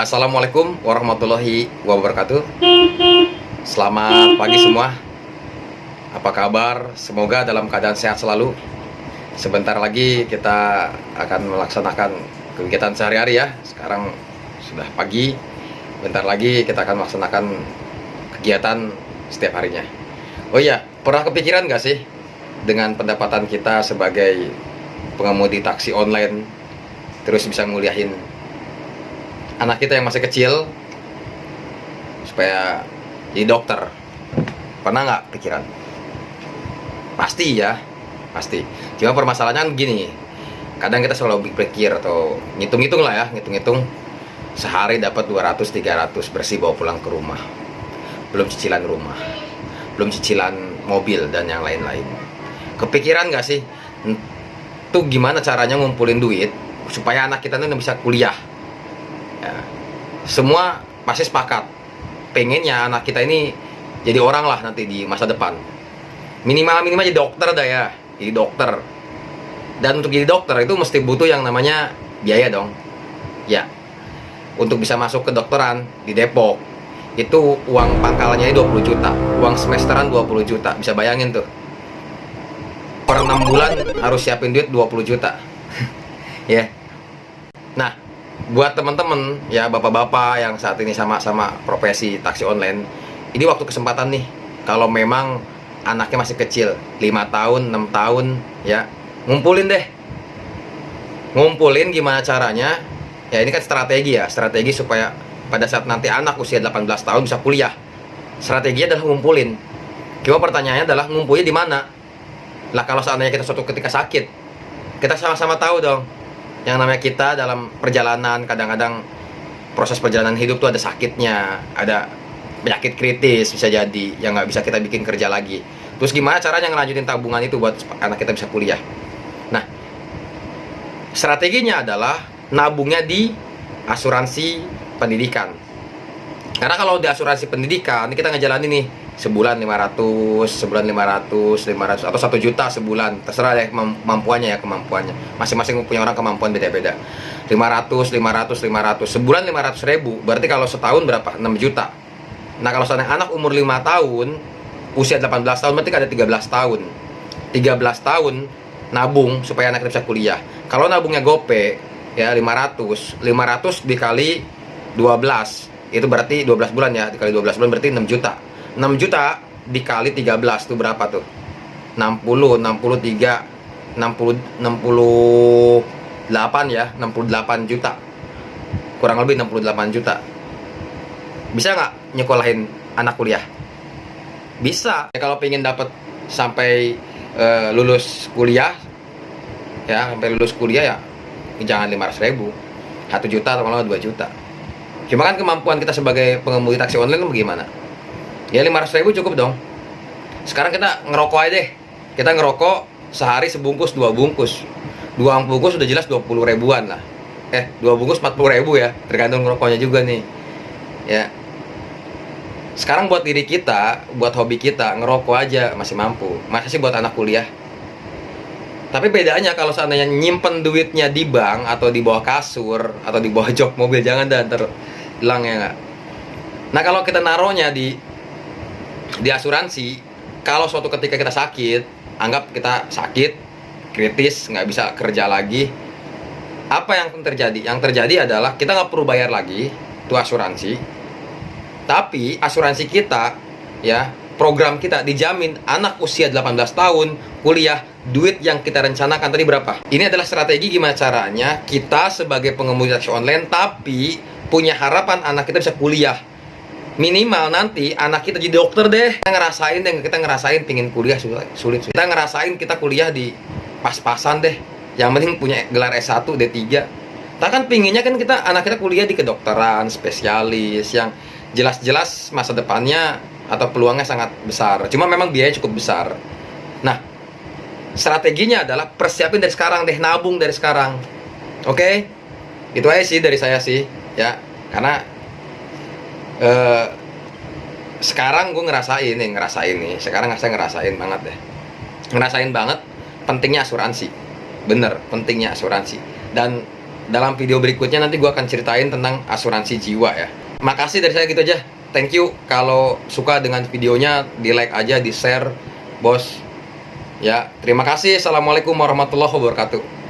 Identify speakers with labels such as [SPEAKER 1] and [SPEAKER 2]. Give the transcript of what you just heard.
[SPEAKER 1] Assalamualaikum warahmatullahi wabarakatuh. Selamat pagi semua. Apa kabar? Semoga dalam keadaan sehat selalu. Sebentar lagi kita akan melaksanakan kegiatan sehari-hari ya. Sekarang sudah pagi. Bentar lagi kita akan melaksanakan kegiatan setiap harinya. Oh iya, pernah kepikiran gak sih Dengan pendapatan kita sebagai pengemudi taksi online Terus bisa nguliahin anak kita yang masih kecil supaya jadi dokter. Pernah nggak pikiran? Pasti ya pasti. Cuma permasalahannya kan gini kadang kita selalu berpikir atau ngitung-ngitung lah ya ngitung-ngitung. Sehari dapat 200 300 bersih bawa pulang ke rumah. Belum cicilan rumah belum cicilan mobil dan yang lain-lain. Kepikiran nggak sih? Tuh gimana caranya ngumpulin duit supaya anak kita tuh bisa kuliah ya, semua pasti sepakat. Pengennya anak kita ini jadi orang lah nanti di masa depan. Minimal minimal jadi dokter dah ya. Jadi dokter. Dan untuk jadi dokter itu mesti butuh yang namanya biaya dong. Ya. Untuk bisa masuk ke dokteran di Depok. Itu uang pangkalannya 20 juta. Uang semesteran 20 juta. Bisa bayangin tuh. Per 6 bulan harus siapin duit 20 juta. Ya. Nah buat teman-teman ya bapak-bapak yang saat ini sama-sama profesi taksi online ini waktu kesempatan nih. Kalau memang anaknya masih kecil 5 tahun 6 tahun ya ngumpulin deh. Ngumpulin gimana caranya? Ya ini kan strategi ya strategi supaya pada saat nanti anak usia 18 tahun bisa kuliah. Strateginya adalah ngumpulin. Cuma pertanyaannya adalah ngumpulnya di mana? Lah kalau seandainya kita suatu ketika sakit kita sama-sama tahu dong yang namanya kita dalam perjalanan kadang-kadang proses perjalanan hidup tuh ada sakitnya ada penyakit kritis bisa jadi yang nggak bisa kita bikin kerja lagi. Terus gimana caranya ngelanjutin tabungan itu buat anak kita bisa kuliah? Nah strateginya adalah nabungnya di asuransi pendidikan. Karena kalau di asuransi pendidikan kita ngejalanin nih sebulan 500, sebulan 500, 500 atau satu juta sebulan, terserah deh kemampuannya ya kemampuannya. Masing-masing punya orang kemampuan beda-beda. 500, 500, 500, sebulan 500 ribu, berarti kalau setahun berapa? 6 juta. Nah kalau seandainya anak umur 5 tahun, usia 18 tahun berarti ada 13 tahun. 13 tahun nabung supaya anak bisa kuliah. Kalau nabungnya gope ya 500, 500 dikali 12 itu berarti 12 bulan ya dikali 12 bulan berarti 6 juta 6 juta dikali 13 itu berapa tuh? 60, 63, 60, 68 ya, 68 juta. Kurang lebih 68 juta. Bisa nggak nyekolahin anak kuliah? Bisa. Ya, kalau pengen dapat sampai uh, lulus kuliah, ya sampai lulus kuliah ya jangan 500 ribu, 1 juta atau malah 2 juta. Cuma kan kemampuan kita sebagai pengemudi taksi online bagaimana? Ya 500 ribu cukup dong. Sekarang kita ngerokok aja deh. Kita ngerokok sehari sebungkus dua bungkus. Dua bungkus sudah jelas 20 ribuan lah. Eh dua bungkus 40 ribu ya. Tergantung ngerokoknya juga nih. Ya. Sekarang buat diri kita buat hobi kita ngerokok aja masih mampu. Masa sih buat anak kuliah. Tapi bedanya kalau seandainya nyimpen duitnya di bank atau di bawah kasur atau di bawah jok mobil jangan dah ntar hilang ya nggak? Nah kalau kita naruhnya di di asuransi kalau suatu ketika kita sakit anggap kita sakit kritis nggak bisa kerja lagi apa yang terjadi? Yang terjadi adalah kita nggak perlu bayar lagi itu asuransi. Tapi asuransi kita ya program kita dijamin anak usia 18 tahun kuliah duit yang kita rencanakan tadi berapa? Ini adalah strategi gimana caranya kita sebagai pengemudi taksi online tapi punya harapan anak kita bisa kuliah minimal nanti anak kita jadi dokter deh. Kita ngerasain deh kita ngerasain pingin kuliah sulit, sulit kita ngerasain kita kuliah di pas-pasan deh. Yang penting punya gelar S1 D3 kita kan pinginnya kan kita anak kita kuliah di kedokteran spesialis yang jelas-jelas masa depannya atau peluangnya sangat besar. Cuma memang biaya cukup besar. Nah strateginya adalah persiapin dari sekarang deh nabung dari sekarang. Oke? Okay? itu aja sih dari saya sih ya. Karena uh, sekarang gue ngerasain nih ngerasain nih sekarang saya ngerasain banget deh ngerasain banget pentingnya asuransi bener pentingnya asuransi dan dalam video berikutnya nanti gue akan ceritain tentang asuransi jiwa ya. Makasih dari saya gitu aja. Thank you. Kalau suka dengan videonya, di like aja, di share, bos. Ya, terima kasih. Assalamualaikum warahmatullahi wabarakatuh.